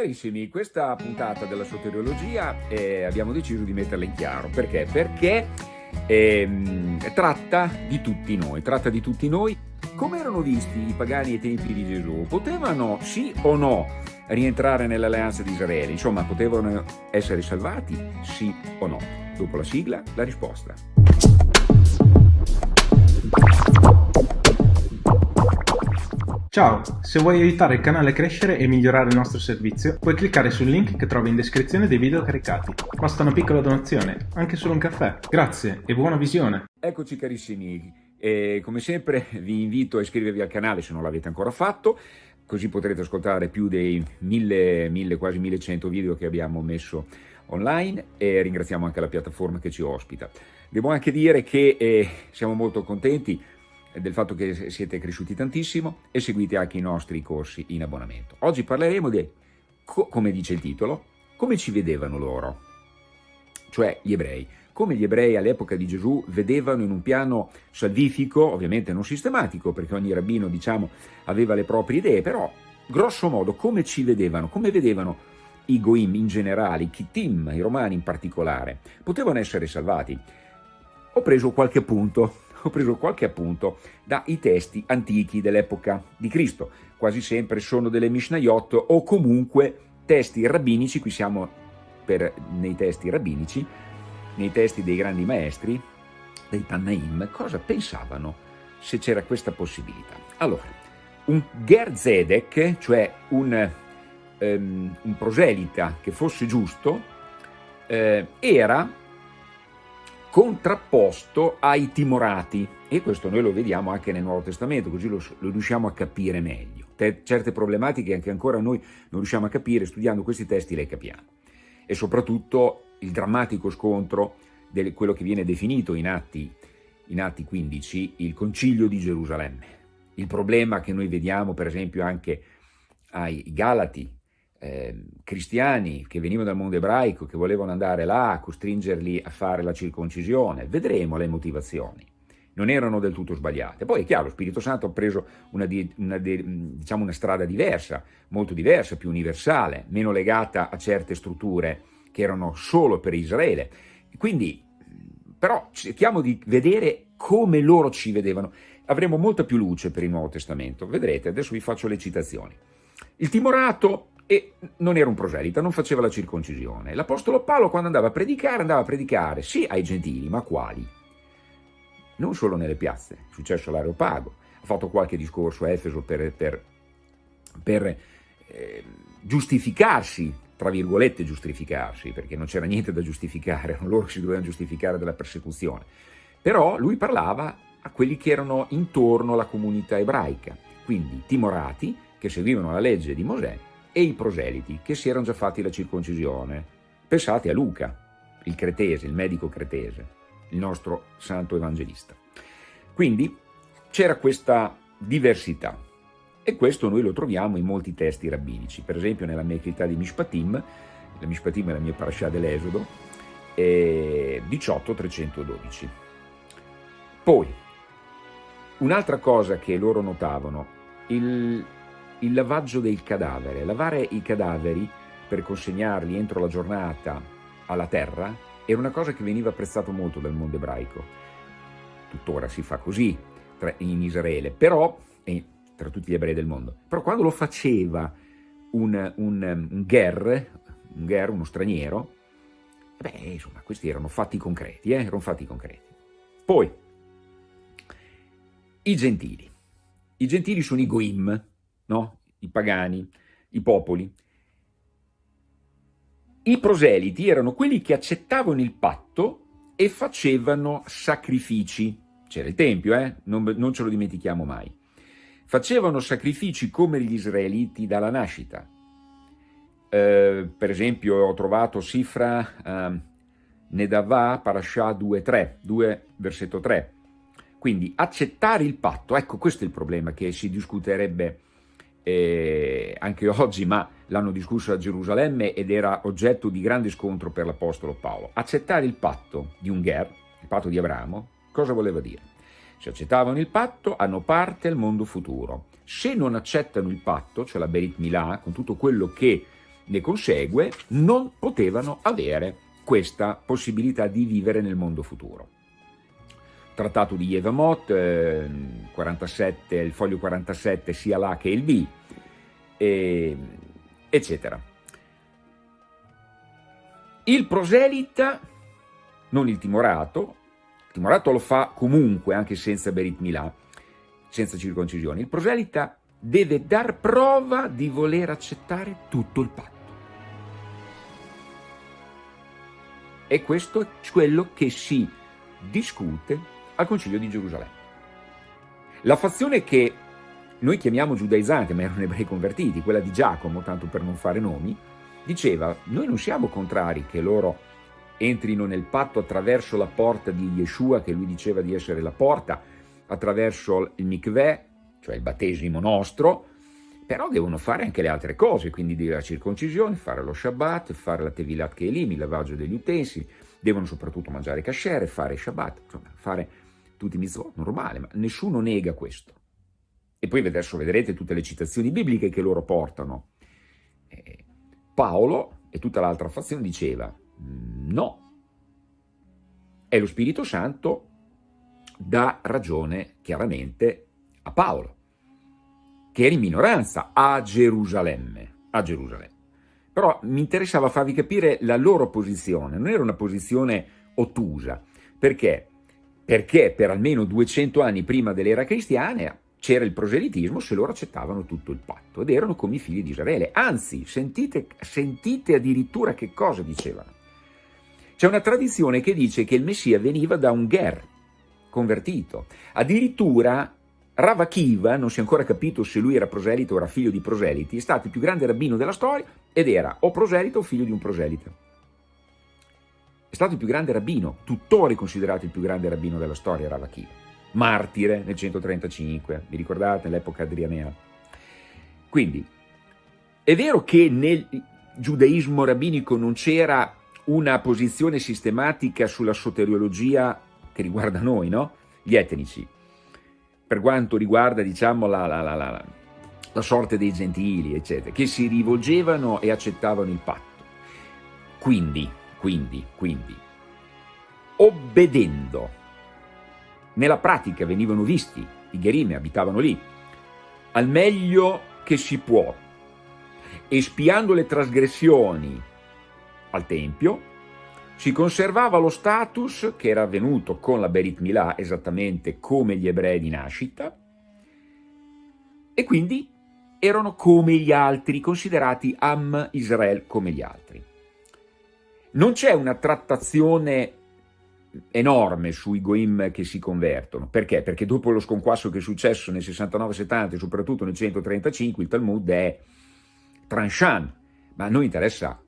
Carissimi, questa puntata della soteriologia eh, abbiamo deciso di metterla in chiaro. Perché? Perché eh, tratta di tutti noi, tratta di tutti noi. Come erano visti i pagani ai tempi di Gesù? Potevano sì o no rientrare nell'alleanza di Israele? Insomma, potevano essere salvati sì o no? Dopo la sigla, la risposta. Ciao, se vuoi aiutare il canale a crescere e migliorare il nostro servizio, puoi cliccare sul link che trovi in descrizione dei video caricati. Basta una piccola donazione, anche solo un caffè. Grazie e buona visione! Eccoci carissimi, e come sempre vi invito a iscrivervi al canale se non l'avete ancora fatto, così potrete ascoltare più dei mille, mille, quasi 1100 video che abbiamo messo online e ringraziamo anche la piattaforma che ci ospita. Devo anche dire che eh, siamo molto contenti del fatto che siete cresciuti tantissimo e seguite anche i nostri corsi in abbonamento. Oggi parleremo di, come dice il titolo, come ci vedevano loro, cioè gli ebrei. Come gli ebrei all'epoca di Gesù vedevano in un piano salvifico, ovviamente non sistematico, perché ogni rabbino, diciamo, aveva le proprie idee, però grosso modo come ci vedevano, come vedevano i Goim in generale, i Kittim, i Romani in particolare, potevano essere salvati. Ho preso qualche punto ho preso qualche appunto dai testi antichi dell'epoca di Cristo. Quasi sempre sono delle Mishnayot o comunque testi rabbinici, qui siamo per, nei testi rabbinici, nei testi dei grandi maestri, dei Tannaim, cosa pensavano se c'era questa possibilità. Allora, un Ger Zedek, cioè un, um, un proselita che fosse giusto, eh, era contrapposto ai timorati e questo noi lo vediamo anche nel Nuovo Testamento, così lo, lo riusciamo a capire meglio. Te, certe problematiche anche ancora noi non riusciamo a capire, studiando questi testi le capiamo. E soprattutto il drammatico scontro di quello che viene definito in Atti, in Atti 15, il Concilio di Gerusalemme. Il problema che noi vediamo per esempio anche ai Galati, eh, cristiani che venivano dal mondo ebraico, che volevano andare là, a costringerli a fare la circoncisione. Vedremo le motivazioni. Non erano del tutto sbagliate. Poi è chiaro, lo Spirito Santo ha preso una, una, diciamo una strada diversa, molto diversa, più universale, meno legata a certe strutture che erano solo per Israele. Quindi, però, cerchiamo di vedere come loro ci vedevano. Avremo molta più luce per il Nuovo Testamento. Vedrete, adesso vi faccio le citazioni. Il timorato e non era un proselita, non faceva la circoncisione. L'Apostolo Paolo quando andava a predicare, andava a predicare sì ai gentili, ma quali? Non solo nelle piazze, è successo all'Areopago, ha fatto qualche discorso a Efeso per, per, per eh, giustificarsi, tra virgolette giustificarsi, perché non c'era niente da giustificare, loro si dovevano giustificare della persecuzione. Però lui parlava a quelli che erano intorno alla comunità ebraica, quindi timorati che seguivano la legge di Mosè e i proseliti che si erano già fatti la circoncisione. Pensate a Luca, il cretese, il medico cretese, il nostro santo evangelista. Quindi c'era questa diversità e questo noi lo troviamo in molti testi rabbinici, per esempio nella Mechità di Mishpatim, la Mishpatim è la mia parasha dell'Esodo, 18.312. Poi, un'altra cosa che loro notavano, il, il lavaggio del cadavere. Lavare i cadaveri per consegnarli entro la giornata alla terra era una cosa che veniva apprezzato molto dal mondo ebraico. Tuttora si fa così in Israele, però, e tra tutti gli ebrei del mondo, però quando lo faceva un, un, un ger, un ger, uno straniero, beh, insomma, questi erano fatti concreti, eh? erano fatti concreti. Poi, i gentili. I gentili sono i goim, no? i pagani, i popoli. I proseliti erano quelli che accettavano il patto e facevano sacrifici. C'era il Tempio, eh? non, non ce lo dimentichiamo mai. Facevano sacrifici come gli israeliti dalla nascita. Eh, per esempio ho trovato Sifra eh, Nedavà, Parashah 2.3, 2 versetto 3. Quindi accettare il patto, ecco questo è il problema che si discuterebbe eh, anche oggi, ma l'hanno discusso a Gerusalemme ed era oggetto di grande scontro per l'Apostolo Paolo. Accettare il patto di un Ger, il patto di Abramo, cosa voleva dire? Se accettavano il patto, hanno parte al mondo futuro. Se non accettano il patto, cioè la Berit Milà, con tutto quello che ne consegue, non potevano avere questa possibilità di vivere nel mondo futuro. Trattato di Yevamot, eh, 47, il foglio 47 sia l'A che il B, e, eccetera. Il proselita, non il timorato, il timorato lo fa comunque anche senza Berit Milà, senza circoncisione, il proselita deve dar prova di voler accettare tutto il patto. E questo è quello che si discute al Concilio di Gerusalemme. La fazione che noi chiamiamo giudaizzante, ma erano ebrei convertiti, quella di Giacomo, tanto per non fare nomi, diceva, noi non siamo contrari che loro entrino nel patto attraverso la porta di Yeshua, che lui diceva di essere la porta, attraverso il mikveh, cioè il battesimo nostro, però devono fare anche le altre cose, quindi la circoncisione, fare lo Shabbat, fare la Tevilat Kelim, il lavaggio degli utensili, devono soprattutto mangiare kasher, fare Shabbat, insomma, fare tutti i mitzvot, normale, ma nessuno nega questo. E poi adesso vedrete tutte le citazioni bibliche che loro portano. Eh, Paolo e tutta l'altra fazione diceva, mm, no, è lo Spirito Santo dà ragione chiaramente a Paolo che era in minoranza a Gerusalemme, a Gerusalemme. Però mi interessava farvi capire la loro posizione, non era una posizione ottusa. Perché? Perché per almeno 200 anni prima dell'era cristiana c'era il proselitismo se loro accettavano tutto il patto ed erano come i figli di Israele. Anzi, sentite, sentite addirittura che cosa dicevano. C'è una tradizione che dice che il Messia veniva da un ger convertito. Addirittura Rav Akiva, non si è ancora capito se lui era proselito o era figlio di proseliti, è stato il più grande rabbino della storia ed era o proselito o figlio di un proselito. È stato il più grande rabbino, tuttora considerato il più grande rabbino della storia, Rav Akiva. Martire nel 135, vi ricordate, nell'epoca adrianea. Quindi, è vero che nel giudaismo rabbinico non c'era una posizione sistematica sulla soteriologia che riguarda noi, no? Gli etnici, per quanto riguarda diciamo, la, la, la, la, sorte dei gentili, eccetera, che si rivolgevano e accettavano il patto. Quindi, quindi, quindi, obbedendo, nella pratica venivano visti, i Gherime abitavano lì, al meglio che si può, espiando le trasgressioni al Tempio, si conservava lo status che era avvenuto con la Berit Milà esattamente come gli ebrei di nascita e quindi erano come gli altri, considerati Am Israel come gli altri. Non c'è una trattazione enorme sui Goim che si convertono. Perché? Perché dopo lo sconquasso che è successo nel 69-70 e soprattutto nel 135 il Talmud è tranchant, ma a noi interessa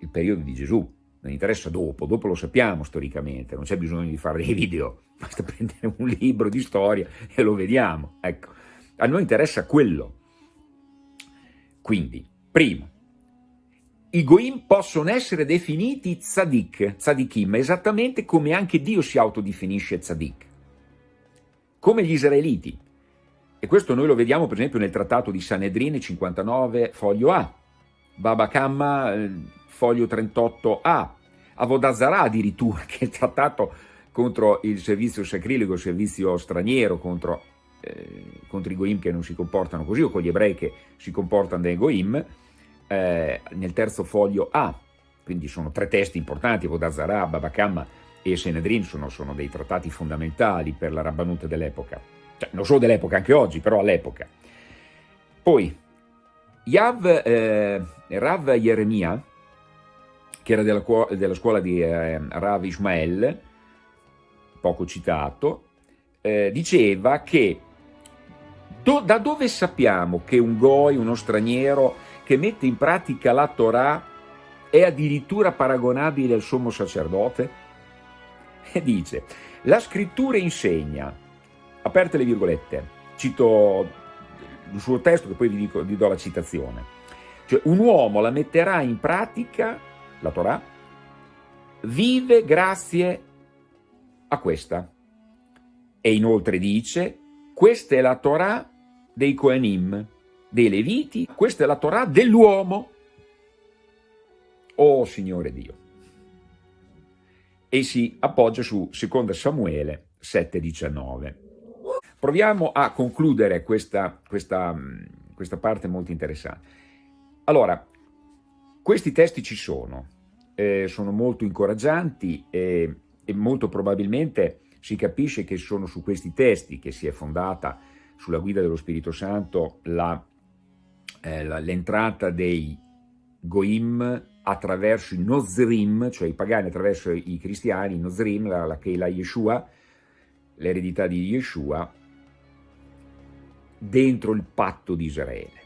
il periodo di Gesù, non interessa dopo, dopo lo sappiamo storicamente, non c'è bisogno di fare dei video, basta prendere un libro di storia e lo vediamo, ecco. A noi interessa quello. Quindi, primo, i Goim possono essere definiti tzadik, tzadikim, esattamente come anche Dio si autodefinisce tzadik, come gli israeliti. E questo noi lo vediamo per esempio nel trattato di Sanedrine 59, foglio A, Baba Kamma, eh, foglio 38A, Avodazara addirittura, che è il trattato contro il servizio sacrilego, il servizio straniero, contro, eh, contro, i Goim che non si comportano così, o con gli ebrei che si comportano dai Goim, eh, nel terzo foglio A, quindi sono tre testi importanti, Avodazara, Babakam e Senedrin sono, sono dei trattati fondamentali per la rabbanuta dell'epoca, cioè non solo dell'epoca, anche oggi, però all'epoca. Poi, Yav, eh, Rav Yeremia, che era della, della scuola di eh, Rav Ishmael, poco citato, eh, diceva che do, da dove sappiamo che un goi, uno straniero che mette in pratica la Torah è addirittura paragonabile al sommo sacerdote? E dice, la scrittura insegna, aperte le virgolette, cito il suo testo che poi vi, dico, vi do la citazione, cioè un uomo la metterà in pratica la Torah, vive grazie a questa. E inoltre dice, questa è la Torah dei Kohanim, dei Leviti, questa è la Torah dell'uomo. Oh Signore Dio! E si appoggia su 2 Samuele 7,19. Proviamo a concludere questa, questa, questa parte molto interessante. Allora, questi testi ci sono, eh, sono molto incoraggianti e, e molto probabilmente si capisce che sono su questi testi che si è fondata sulla guida dello Spirito Santo eh, l'entrata dei Goim attraverso i Nozrim, cioè i pagani attraverso i cristiani, i Nozrim, la, la Keila Yeshua, l'eredità di Yeshua, dentro il patto di Israele.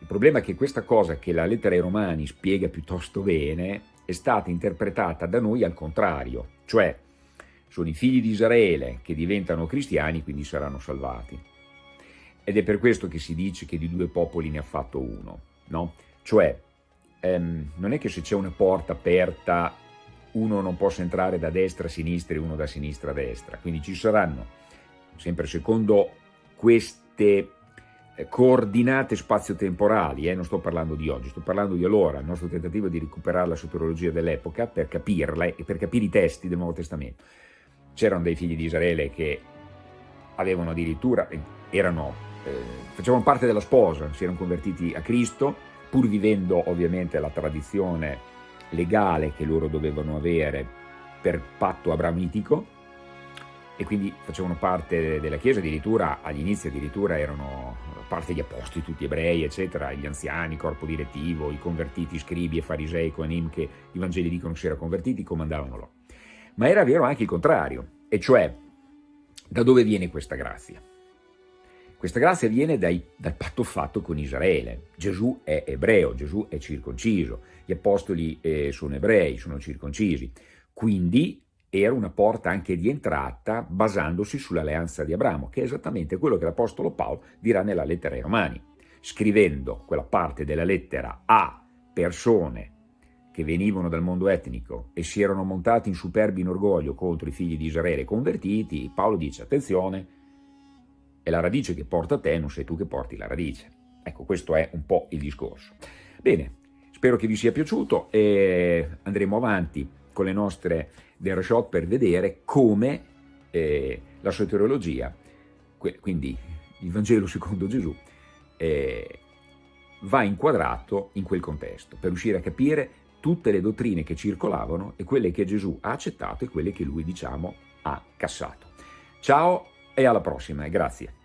Il problema è che questa cosa che la lettera ai Romani spiega piuttosto bene è stata interpretata da noi al contrario, cioè sono i figli di Israele che diventano cristiani, quindi saranno salvati. Ed è per questo che si dice che di due popoli ne ha fatto uno, no? Cioè, ehm, non è che se c'è una porta aperta uno non possa entrare da destra a sinistra e uno da sinistra a destra, quindi ci saranno, sempre secondo queste eh, coordinate spazio-temporali, eh, non sto parlando di oggi, sto parlando di allora, il nostro tentativo di recuperare la soterologia dell'epoca per capirla e per capire i testi del Nuovo Testamento. C'erano dei figli di Israele che avevano addirittura, erano, eh, facevano parte della sposa, si erano convertiti a Cristo, pur vivendo ovviamente la tradizione legale che loro dovevano avere per patto abramitico, e quindi facevano parte della Chiesa, addirittura agli inizi addirittura erano parte gli apostoli, tutti ebrei, eccetera, gli anziani, corpo direttivo, i convertiti, scribi e farisei, coanim, che i Vangeli dicono si erano convertiti, comandavano loro. Ma era vero anche il contrario, e cioè, da dove viene questa grazia? Questa grazia viene dai, dal patto fatto con Israele. Gesù è ebreo, Gesù è circonciso, gli apostoli eh, sono ebrei, sono circoncisi. Quindi era una porta anche di entrata basandosi sull'alleanza di Abramo, che è esattamente quello che l'Apostolo Paolo dirà nella lettera ai Romani, scrivendo quella parte della lettera a persone che venivano dal mondo etnico e si erano montati in superbi in orgoglio contro i figli di Israele convertiti, Paolo dice attenzione, è la radice che porta te, non sei tu che porti la radice. Ecco, questo è un po' il discorso. Bene, spero che vi sia piaciuto e andremo avanti con le nostre Dershot per vedere come eh, la soteriologia, quindi il Vangelo secondo Gesù, eh, va inquadrato in quel contesto, per riuscire a capire tutte le dottrine che circolavano e quelle che Gesù ha accettato e quelle che lui, diciamo, ha cassato. Ciao e alla prossima, grazie.